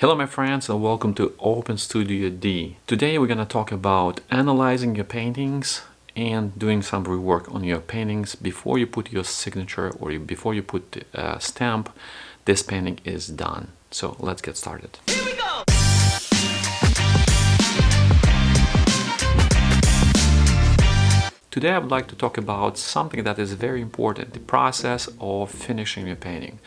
Hello my friends and welcome to Open Studio D. Today we're gonna talk about analyzing your paintings and doing some rework on your paintings before you put your signature or before you put a stamp. This painting is done. So let's get started. Here we go! Today I would like to talk about something that is very important, the process of finishing your painting,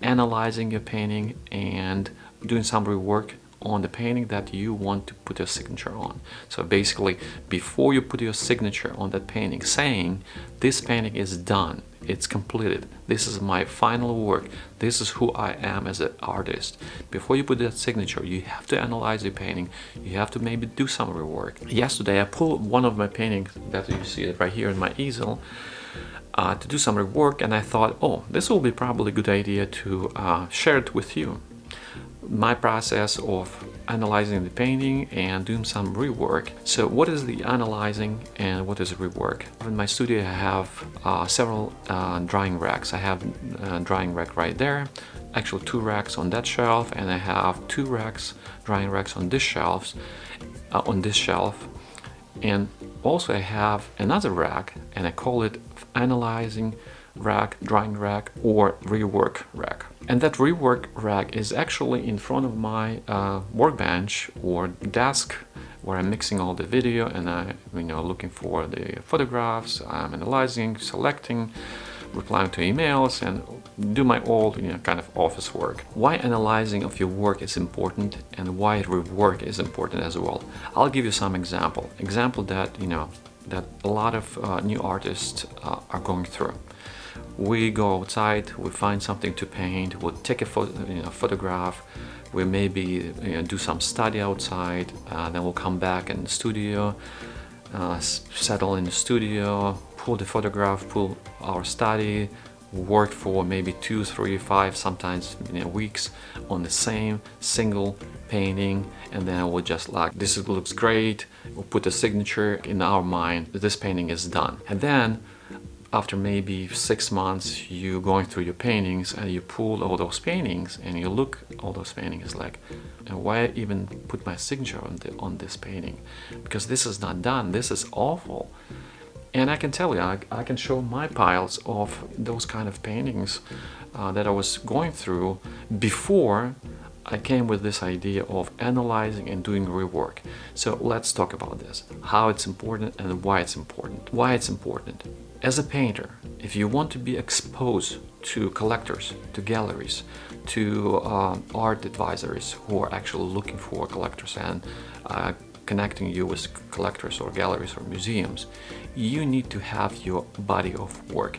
analyzing your painting and doing some rework on the painting that you want to put your signature on. So basically, before you put your signature on that painting, saying this painting is done, it's completed, this is my final work, this is who I am as an artist. Before you put that signature, you have to analyze the painting, you have to maybe do some rework. Yesterday, I pulled one of my paintings that you see right here in my easel, uh, to do some rework and I thought, oh, this will be probably a good idea to uh, share it with you my process of analyzing the painting and doing some rework. So what is the analyzing and what is rework? In my studio I have uh, several uh, drying racks. I have a uh, drying rack right there, actually two racks on that shelf and I have two racks, drying racks on this shelves, uh, on this shelf. And also I have another rack and I call it analyzing rack, drying rack or rework rack. And that rework rack is actually in front of my uh, workbench or desk where I'm mixing all the video and I, you know, looking for the photographs, I'm analyzing, selecting, replying to emails and do my old you know, kind of office work. Why analyzing of your work is important and why rework is important as well. I'll give you some example. Example that, you know, that a lot of uh, new artists uh, are going through we go outside, we find something to paint, we'll take a photo, you know, photograph, we maybe you know, do some study outside, uh, then we'll come back in the studio, uh, settle in the studio, pull the photograph, pull our study, work for maybe two, three, five, sometimes you know, weeks on the same single painting and then we'll just like this looks great we'll put a signature in our mind this painting is done. And then after maybe six months you going through your paintings and you pull all those paintings and you look all those paintings like and why even put my signature on, the, on this painting because this is not done this is awful and I can tell you I, I can show my piles of those kind of paintings uh, that I was going through before I came with this idea of analyzing and doing rework. So let's talk about this, how it's important and why it's important. Why it's important. As a painter, if you want to be exposed to collectors, to galleries, to uh, art advisors who are actually looking for collectors and uh, connecting you with collectors or galleries or museums, you need to have your body of work.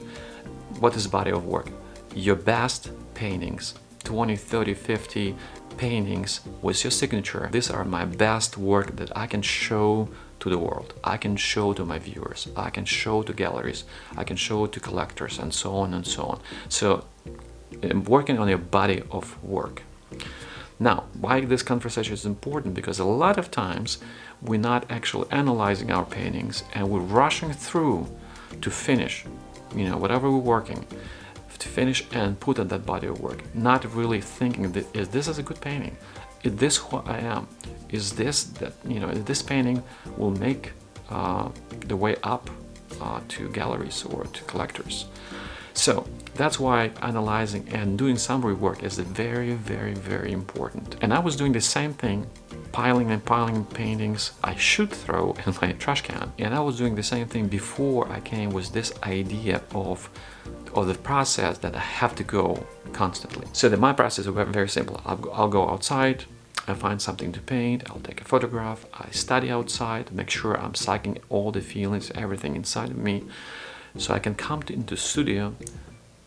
What is body of work? Your best paintings, 20, 30, 50 paintings with your signature. These are my best work that I can show to the world. I can show to my viewers. I can show to galleries. I can show to collectors and so on and so on. So I'm working on your body of work. Now, why this conversation is important? Because a lot of times we're not actually analyzing our paintings and we're rushing through to finish, you know, whatever we're working to finish and put on that body of work not really thinking that is this is a good painting is this who I am is this that you know this painting will make uh, the way up uh, to galleries or to collectors so that's why analyzing and doing some rework is very very very important and I was doing the same thing piling and piling paintings I should throw in my trash can and I was doing the same thing before I came with this idea of of the process that I have to go constantly. So that my process is very simple. I'll go outside, I find something to paint, I'll take a photograph, I study outside, make sure I'm sucking all the feelings, everything inside of me, so I can come to, into studio,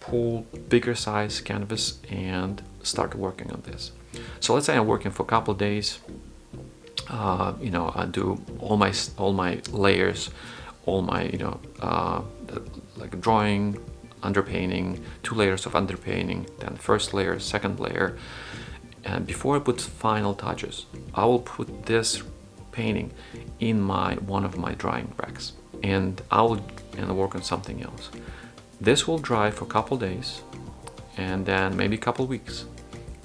pull bigger size canvas and start working on this. So let's say I'm working for a couple of days, uh, you know, I do all my all my layers, all my you know, uh, like drawing, underpainting, two layers of underpainting, then first layer, second layer. And before I put final touches, I will put this painting in my one of my drying racks and I will and work on something else. This will dry for a couple days and then maybe a couple weeks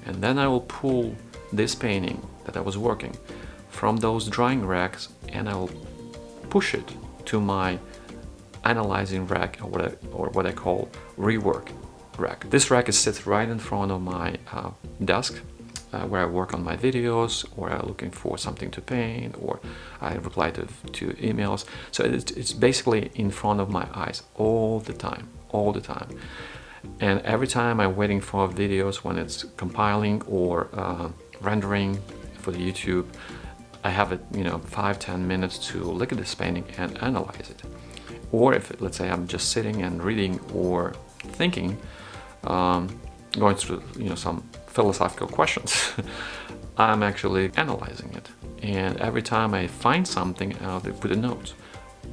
and then I will pull this painting that I was working from those drying racks and I will push it to my analyzing rack or what I, or what I call rework rack. This rack is sits right in front of my uh, desk uh, where I work on my videos or I'm looking for something to paint or I reply to, to emails. So it's, it's basically in front of my eyes all the time, all the time. And every time I'm waiting for videos when it's compiling or uh, rendering for the YouTube, I have it, you know, five, ten minutes to look at this painting and analyze it. Or if, let's say, I'm just sitting and reading or thinking, um, going through, you know, some philosophical questions, I'm actually analyzing it. And every time I find something, I'll put a note.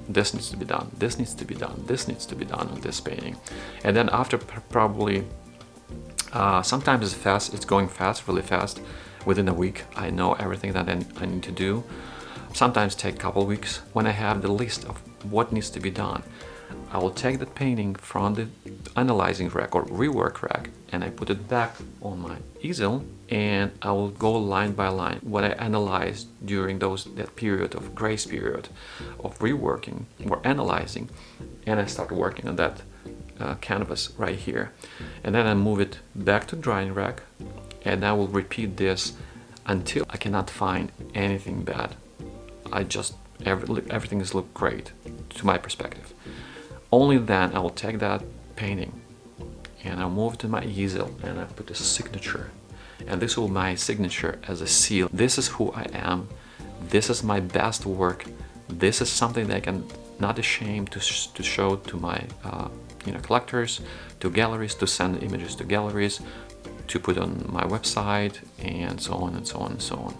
This needs to be done, this needs to be done, this needs to be done on this painting. And then after probably, uh, sometimes it's fast, it's going fast, really fast. Within a week, I know everything that I need to do. Sometimes take a couple weeks when I have the list of what needs to be done. I will take that painting from the analyzing rack or rework rack and I put it back on my easel and I will go line by line. What I analyzed during those that period of grace period of reworking or analyzing and I start working on that uh, canvas right here. And then I move it back to drying rack and I will repeat this until I cannot find anything bad. I just every, everything is look great to my perspective. Only then I will take that painting and I'll move to my easel and I put a signature. And this will be my signature as a seal. This is who I am. This is my best work. This is something that I can not ashamed to, sh to show to my uh, you know collectors to galleries to send images to galleries to put on my website and so on and so on and so on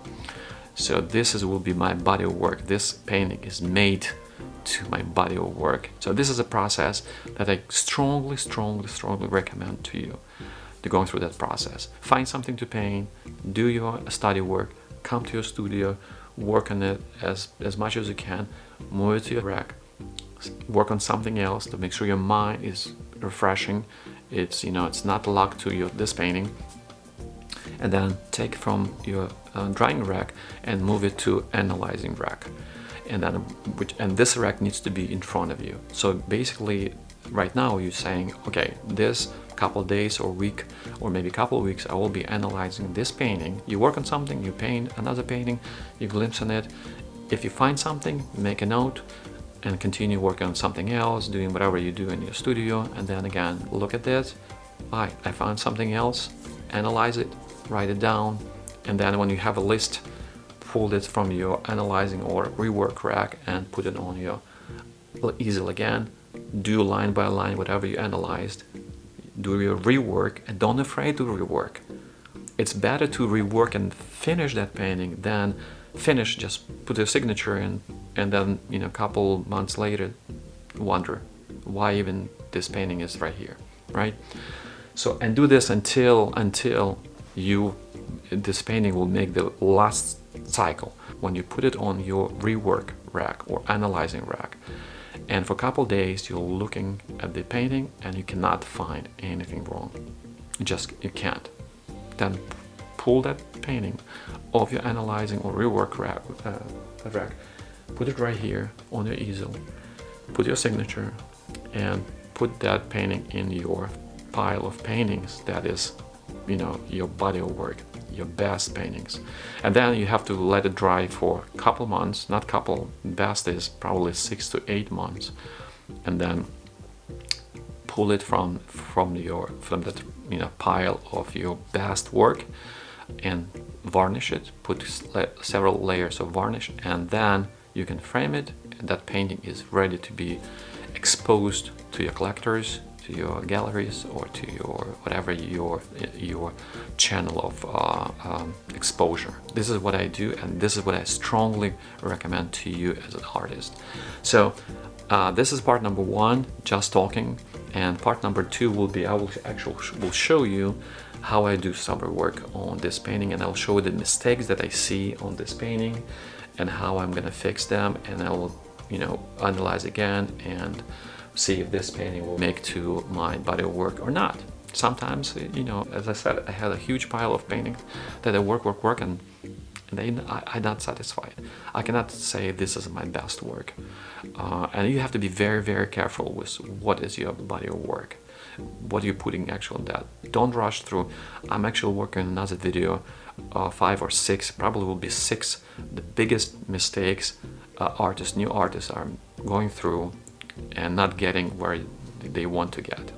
so this is will be my body of work this painting is made to my body of work. So this is a process that I strongly, strongly, strongly recommend to you to go through that process. Find something to paint, do your study work, come to your studio, work on it as, as much as you can, move it to your rack, work on something else to make sure your mind is refreshing. It's, you know, it's not locked to your, this painting. And then take from your uh, drying rack and move it to analyzing rack. And then which and this rack needs to be in front of you. So basically right now you're saying okay this couple days or week or maybe couple weeks I will be analyzing this painting. You work on something you paint another painting you glimpse on it. If you find something make a note and continue working on something else doing whatever you do in your studio. And then again look at this. I, I found something else. Analyze it write it down and then when you have a list pull it from your analyzing or rework rack and put it on your easel again. Do line by line whatever you analyzed. Do your rework and don't afraid to rework. It's better to rework and finish that painting than finish just put a signature in and then you know a couple months later wonder why even this painting is right here right? So and do this until until you this painting will make the last cycle. When you put it on your rework rack or analyzing rack and for a couple days you're looking at the painting and you cannot find anything wrong. You just you can't. Then pull that painting off your analyzing or rework rack, uh, rack put it right here on your easel put your signature and put that painting in your pile of paintings that is you know your body of work your best paintings. And then you have to let it dry for a couple months not couple best is probably six to eight months and then pull it from from your from that you know pile of your best work and varnish it put several layers of varnish and then you can frame it and that painting is ready to be exposed to your collectors to your galleries or to your whatever your your channel of uh, um, exposure. This is what I do and this is what I strongly recommend to you as an artist. So uh, this is part number one, just talking, and part number two will be I will actually will show you how I do some rework on this painting and I'll show the mistakes that I see on this painting and how I'm gonna fix them and I will you know analyze again and see if this painting will make to my body of work or not. sometimes, you know, as I said, I had a huge pile of paintings that I work, work, work, and then I, I'm not satisfied. I cannot say this is my best work. Uh, and you have to be very, very careful with what is your body of work. What are you putting actually that? Don't rush through. I'm actually working on another video, uh, five or six, probably will be six, the biggest mistakes uh, artists, new artists are going through and not getting where they want to get.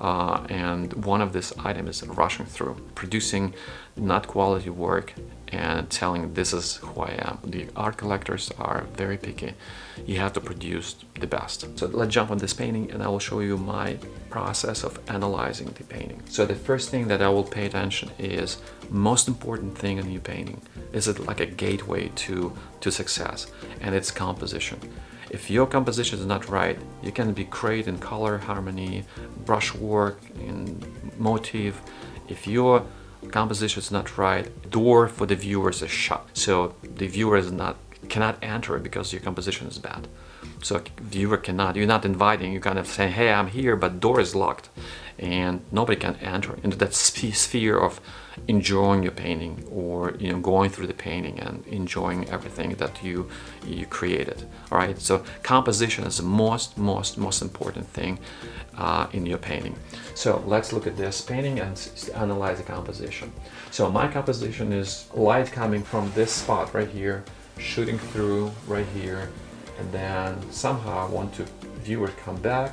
Uh, and one of this item is rushing through, producing not quality work and telling this is who I am. The art collectors are very picky. You have to produce the best. So let's jump on this painting and I will show you my process of analyzing the painting. So the first thing that I will pay attention is most important thing in your painting. Is it like a gateway to, to success and its composition. If your composition is not right, you can be great in color harmony, brushwork, in motif. If your composition is not right, door for the viewers is shut. So the viewer is not cannot enter because your composition is bad. So viewer cannot, you're not inviting, you kind of say, hey, I'm here, but door is locked and nobody can enter into that sphere of enjoying your painting or you know going through the painting and enjoying everything that you you created all right? So composition is the most most most important thing uh, in your painting. So let's look at this painting and analyze the composition. So my composition is light coming from this spot right here shooting through right here and then somehow I want to viewer come back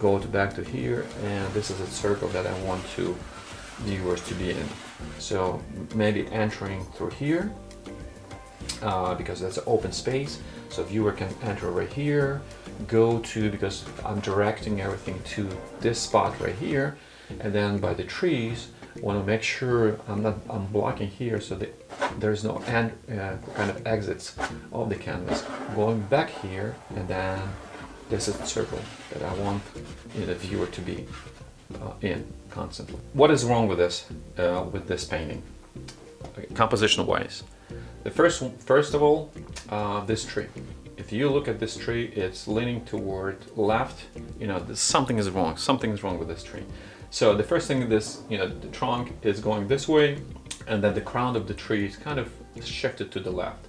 go to back to here and this is a circle that I want to viewers to be in. So maybe entering through here uh, because that's an open space. So viewer can enter right here go to because I'm directing everything to this spot right here and then by the trees want to make sure I'm not I'm blocking here so that there's no end uh, kind of exits of the canvas going back here and then this is the circle that I want you know, the viewer to be uh, in constantly. What is wrong with this, uh, with this painting, composition wise? The first, first of all, uh, this tree. If you look at this tree, it's leaning toward left. You know, something is wrong. Something is wrong with this tree. So the first thing, this, you know, the trunk is going this way, and then the crown of the tree is kind of shifted to the left.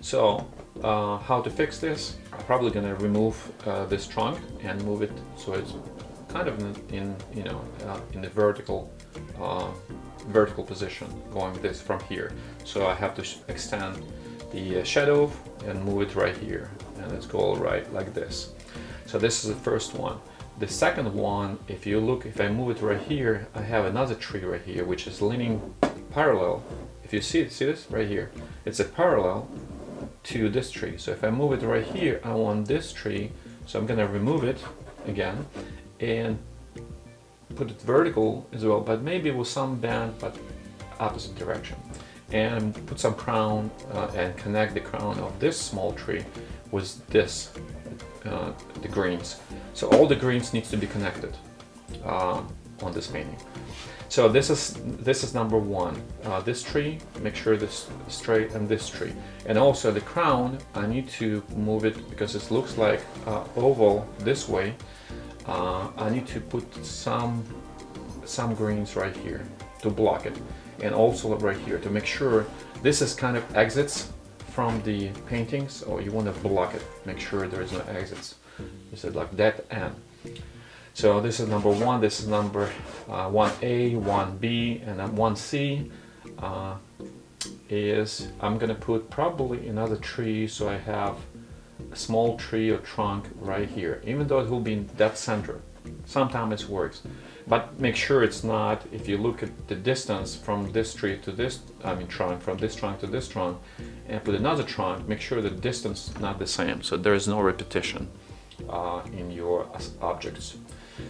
So uh, how to fix this? I'm probably gonna remove uh, this trunk and move it so it's kind of in, in you know uh, in the vertical uh, vertical position going this from here so I have to extend the uh, shadow and move it right here and let's go right like this so this is the first one the second one if you look if I move it right here I have another tree right here which is leaning parallel if you see see this right here it's a parallel to this tree so if I move it right here I want this tree so I'm gonna remove it again and put it vertical as well, but maybe with some bend, but opposite direction. And put some crown uh, and connect the crown of this small tree with this, uh, the greens. So all the greens needs to be connected uh, on this painting. So this is this is number one. Uh, this tree, make sure this straight, and this tree, and also the crown. I need to move it because it looks like uh, oval this way, uh, I need to put some some greens right here to block it. And also right here to make sure this is kind of exits from the paintings. Or you want to block it make sure there is no exits. You said like that end so this is number one this is number uh, 1a 1b and then 1c uh, is I'm gonna put probably another tree so I have a small tree or trunk right here, even though it will be in that center. Sometimes it works, but make sure it's not, if you look at the distance from this tree to this, I mean trunk, from this trunk to this trunk, and put another trunk, make sure the distance is not the same, so there is no repetition uh, in your objects.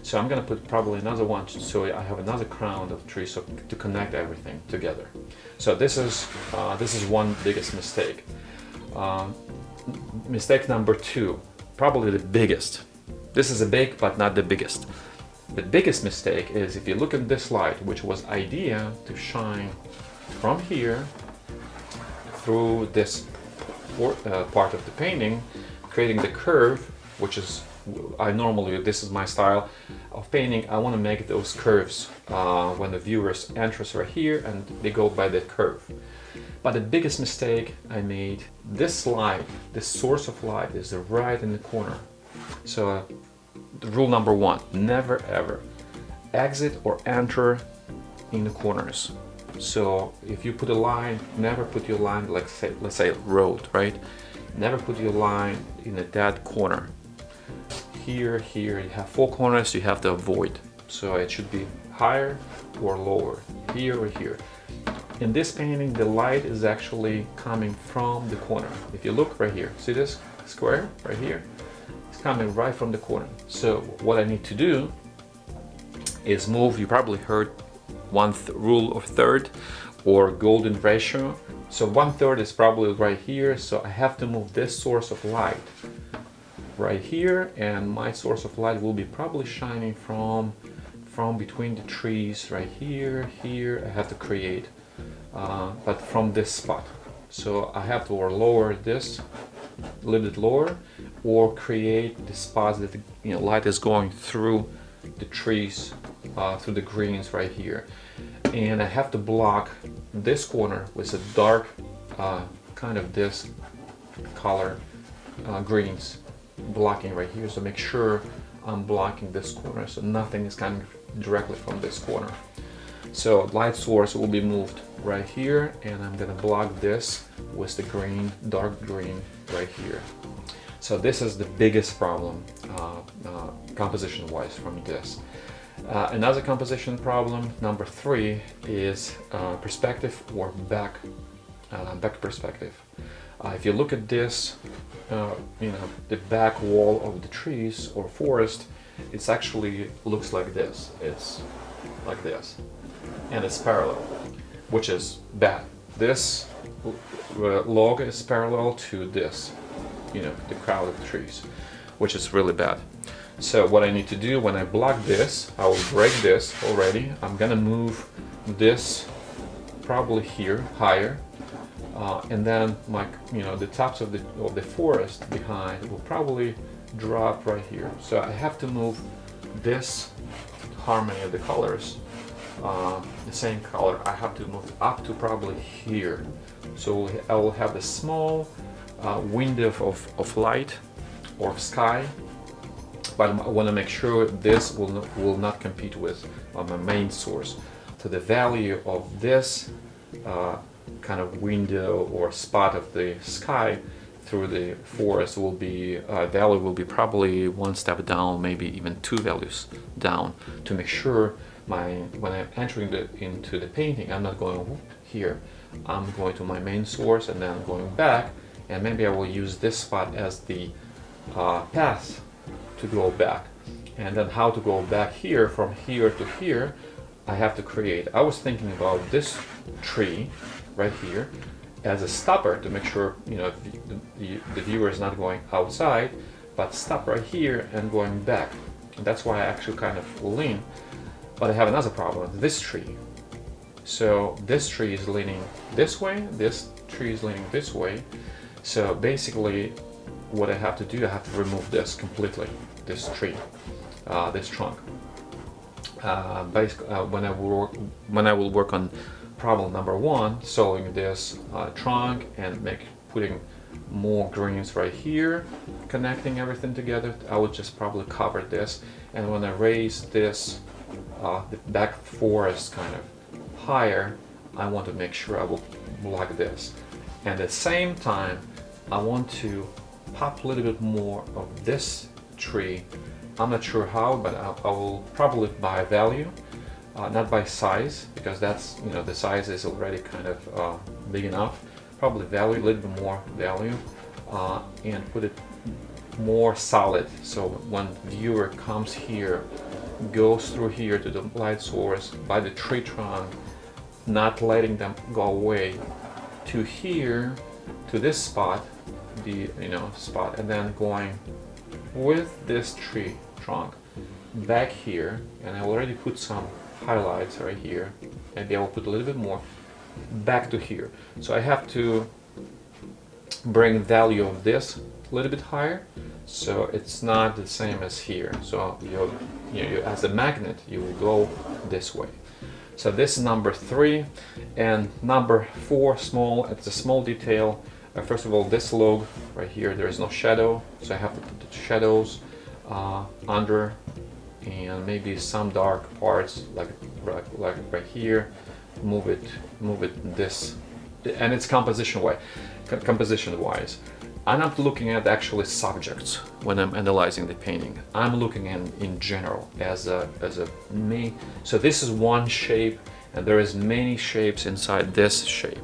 So I'm gonna put probably another one so I have another crown of trees so to connect everything together. So this is uh, this is one biggest mistake. Um, mistake number two, probably the biggest. This is a big, but not the biggest. The biggest mistake is if you look at this light, which was idea to shine from here through this uh, part of the painting, creating the curve, which is I normally, this is my style of painting, I want to make those curves uh, when the viewers enters right here and they go by that curve. But the biggest mistake I made, this light, this source of light is right in the corner. So uh, rule number one, never ever exit or enter in the corners. So if you put a line, never put your line, like say, let's say road, right? Never put your line in a dead corner. Here, here, you have four corners you have to avoid. So it should be higher or lower, here or here. In this painting, the light is actually coming from the corner. If you look right here, see this square right here? It's coming right from the corner. So what I need to do is move, you probably heard one rule of third or golden ratio. So one third is probably right here. So I have to move this source of light right here and my source of light will be probably shining from from between the trees right here, here. I have to create uh, but from this spot. So I have to or lower this a little bit lower or create the spots that the you know, light is going through the trees, uh, through the greens right here. And I have to block this corner with a dark uh, kind of this color uh, greens blocking right here. So make sure I'm blocking this corner so nothing is coming directly from this corner. So light source will be moved right here and I'm gonna block this with the green, dark green right here. So this is the biggest problem uh, uh, composition wise from this. Uh, another composition problem, number three, is uh, perspective or back, uh, back perspective. Uh, if you look at this, you know, the back wall of the trees or forest, it's actually looks like this. It's like this and it's parallel, which is bad. This uh, log is parallel to this, you know, the crowd of trees, which is really bad. So what I need to do when I block this, I will break this already. I'm gonna move this probably here, higher, uh, and then my, you know, the tops of the of the forest behind will probably drop right here. So I have to move this harmony of the colors uh, the same color. I have to move up to probably here. So I will have a small uh, window of, of light or sky but I want to make sure this will not, will not compete with uh, my main source. So the value of this uh, kind of window or spot of the sky through the forest will be uh, value will be probably one step down maybe even two values down to make sure my when I'm entering the, into the painting, I'm not going here. I'm going to my main source and then going back and maybe I will use this spot as the uh, path to go back. And then how to go back here from here to here, I have to create. I was thinking about this tree right here as a stopper to make sure you know the, the, the viewer is not going outside, but stop right here and going back. And that's why I actually kind of lean but I have another problem, this tree. So this tree is leaning this way, this tree is leaning this way. So basically what I have to do, I have to remove this completely, this tree, uh, this trunk. Uh, basically, uh, when I work, when I will work on problem number one, solving this uh, trunk and make putting more greens right here, connecting everything together, I would just probably cover this. And when I raise this uh, the back four is kind of higher, I want to make sure I will block this. And at the same time, I want to pop a little bit more of this tree. I'm not sure how, but I, I will probably by value, uh, not by size, because that's, you know, the size is already kind of uh, big enough. Probably value, a little bit more value, uh, and put it more solid. So when viewer comes here, goes through here to the light source by the tree trunk, not letting them go away to here, to this spot, the you know spot, and then going with this tree trunk back here, and I already put some highlights right here. Maybe I will put a little bit more back to here. So I have to bring value of this a little bit higher so it's not the same as here so you, you, you as a magnet you will go this way so this is number three and number four small it's a small detail uh, first of all this log right here there is no shadow so I have to put the shadows uh, under and maybe some dark parts like like, right here move it move it this and it's composition way composition wise I'm not looking at actually subjects when I'm analyzing the painting. I'm looking in in general as a as a me. So this is one shape, and there is many shapes inside this shape,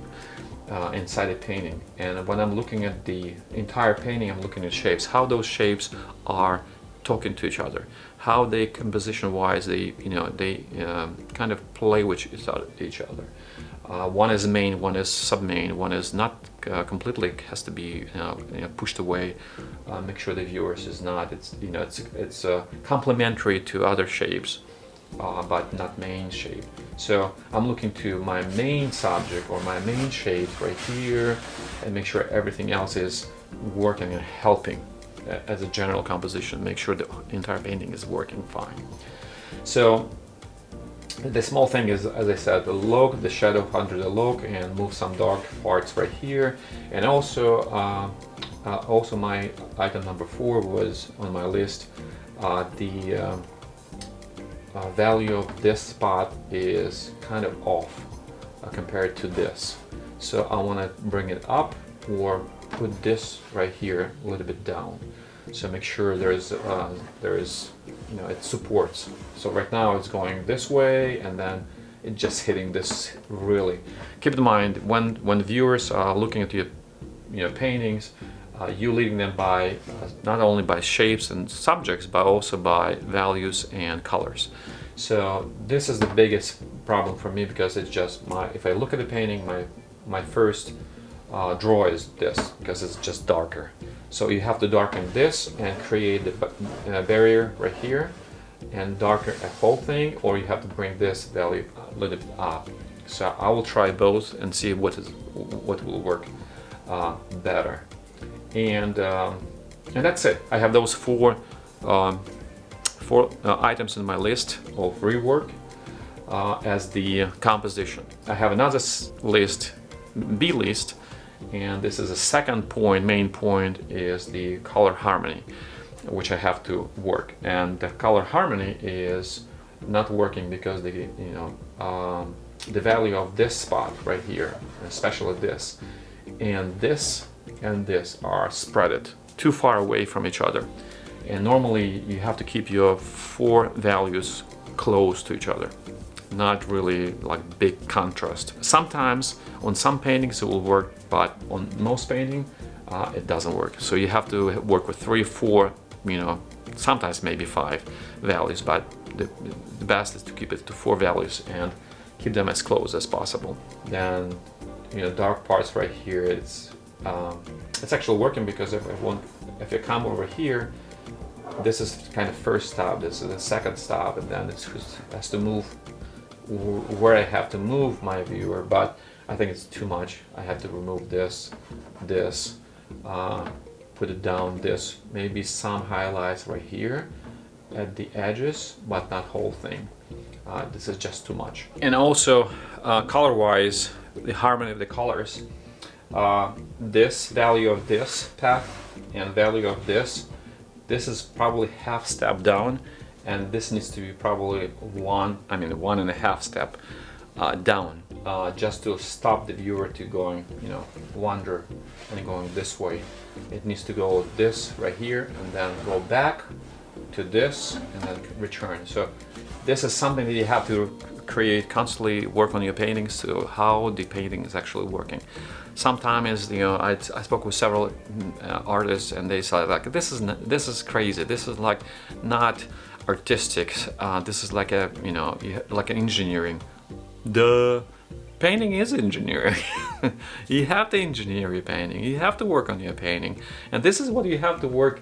uh, inside the painting. And when I'm looking at the entire painting, I'm looking at shapes. How those shapes are talking to each other, how they composition-wise they you know they um, kind of play with each other. Uh, one is main, one is sub-main, one is not uh, completely has to be you know, you know, pushed away. Uh, make sure the viewers is not. It's you know it's it's uh, complementary to other shapes, uh, but not main shape. So I'm looking to my main subject or my main shape right here, and make sure everything else is working and helping as a general composition. Make sure the entire painting is working fine. So the small thing is, as I said, the log, the shadow under the log and move some dark parts right here. And also, uh, uh, also my item number four was on my list. Uh, the um, uh, value of this spot is kind of off uh, compared to this. So I want to bring it up or put this right here a little bit down. So make sure there's uh, there is you know it supports. So right now it's going this way and then it's just hitting this really. Keep in mind when when viewers are looking at your you know paintings, uh, you leading them by uh, not only by shapes and subjects but also by values and colors. So this is the biggest problem for me because it's just my if I look at the painting my my first uh, draw is this because it's just darker. So you have to darken this and create the uh, barrier right here and darken a whole thing or you have to bring this value a little bit up. So I will try both and see what is what will work uh, better. And um, and that's it. I have those four um, four uh, items in my list of rework uh, as the composition. I have another list, B list, and this is a second point main point is the color harmony which I have to work and the color harmony is not working because the you know um, the value of this spot right here especially this and this and this are spreaded too far away from each other and normally you have to keep your four values close to each other not really like big contrast. Sometimes on some paintings it will work, but on most painting uh, it doesn't work. So you have to work with three, four, you know, sometimes maybe five values, but the, the best is to keep it to four values and keep them as close as possible. Then, you know, dark parts right here, it's um, it's actually working because if I want, if I come over here, this is kind of first stop, this is the second stop, and then it has to move where I have to move my viewer, but I think it's too much. I have to remove this, this, uh, put it down this, maybe some highlights right here at the edges, but not whole thing. Uh, this is just too much. And also, uh, color-wise, the harmony of the colors, uh, this value of this path and value of this, this is probably half step down and this needs to be probably one I mean one and a half step uh, down uh, just to stop the viewer to going you know wander and going this way. It needs to go this right here and then go back to this and then return. So this is something that you have to create constantly work on your paintings to how the painting is actually working. Sometimes you know I, I spoke with several uh, artists and they said like this is this is crazy. This is like not artistic. Uh, this is like a, you know, like an engineering. The painting is engineering. you have to engineer your painting. You have to work on your painting. And this is what you have to work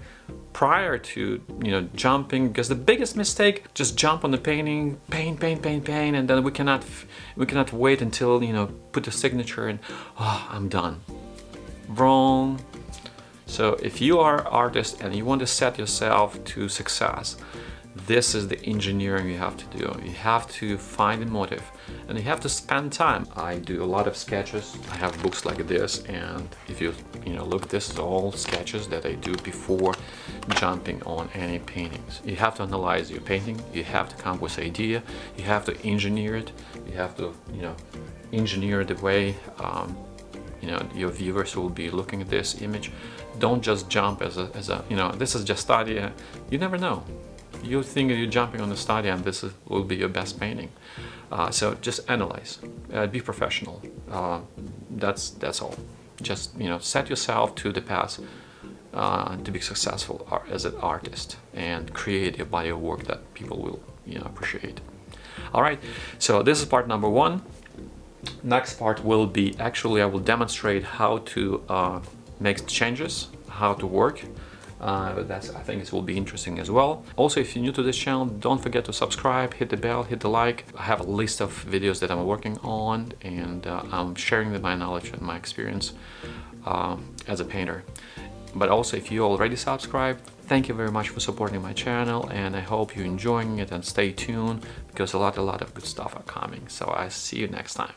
prior to, you know, jumping. Because the biggest mistake, just jump on the painting, paint, paint, paint, paint, and then we cannot, we cannot wait until, you know, put the signature and, oh, I'm done. Wrong. So if you are artist and you want to set yourself to success, this is the engineering you have to do. You have to find a motive and you have to spend time. I do a lot of sketches. I have books like this and if you you know look this is all sketches that I do before jumping on any paintings. You have to analyze your painting, you have to come with idea, you have to engineer it, you have to you know engineer the way um, you know your viewers will be looking at this image. Don't just jump as a, as a you know this is just study. You never know you think you're jumping on the study and this is, will be your best painting. Uh, so just analyze, uh, be professional. Uh, that's that's all. Just you know, set yourself to the path uh, to be successful as an artist and create a body of work that people will you know appreciate. All right, so this is part number one. Next part will be actually I will demonstrate how to uh, make changes, how to work uh, that's I think it will be interesting as well. Also, if you're new to this channel, don't forget to subscribe, hit the bell, hit the like. I have a list of videos that I'm working on and uh, I'm sharing my knowledge and my experience uh, as a painter. But also, if you already subscribed, thank you very much for supporting my channel and I hope you're enjoying it and stay tuned because a lot, a lot of good stuff are coming. So I see you next time.